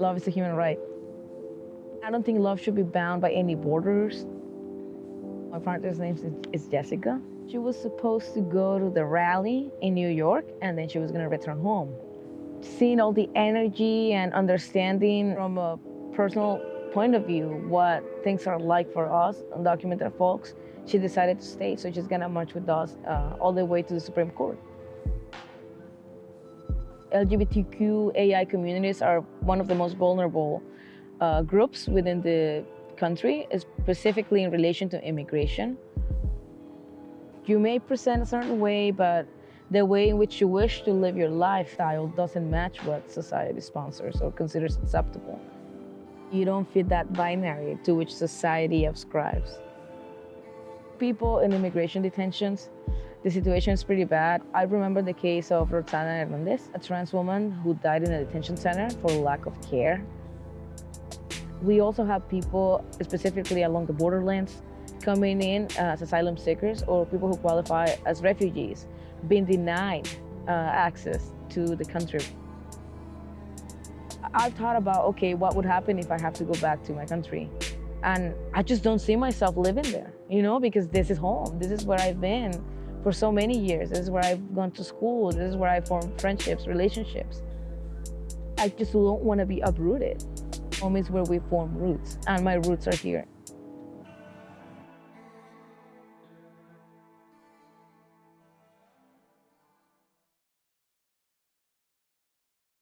Love is a human right. I don't think love should be bound by any borders. My partner's name is Jessica. She was supposed to go to the rally in New York and then she was gonna return home. Seeing all the energy and understanding from a personal point of view what things are like for us undocumented folks, she decided to stay. So she's gonna march with us uh, all the way to the Supreme Court. LGBTQAI communities are one of the most vulnerable uh, groups within the country, specifically in relation to immigration. You may present a certain way, but the way in which you wish to live your lifestyle doesn't match what society sponsors or considers acceptable. You don't fit that binary to which society ascribes. People in immigration detentions the situation is pretty bad. I remember the case of Roxana Hernandez, a trans woman who died in a detention center for lack of care. We also have people, specifically along the borderlands, coming in as asylum seekers or people who qualify as refugees, being denied uh, access to the country. I've thought about, okay, what would happen if I have to go back to my country? And I just don't see myself living there, you know, because this is home. This is where I've been for so many years. This is where I've gone to school. This is where I formed friendships, relationships. I just don't want to be uprooted. Home is where we form roots, and my roots are here.